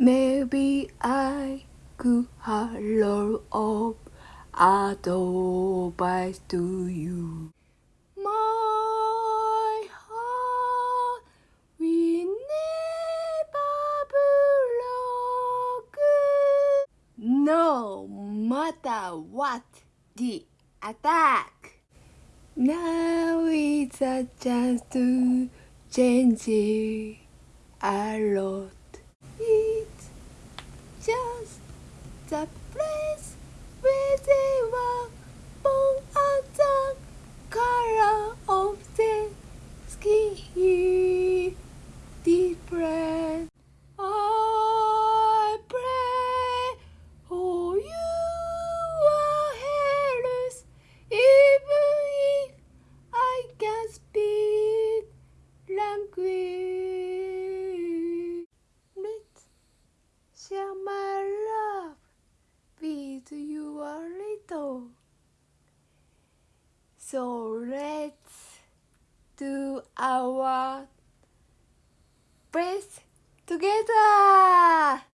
Maybe I could lot of advice to you. My heart will never broken, no matter what the attack. Now is a chance to change it a lot. The place where they were born and the color of their skin different. I pray for your oh health, even if I can speak language. Let's share my love with you a little. So let's do our best together.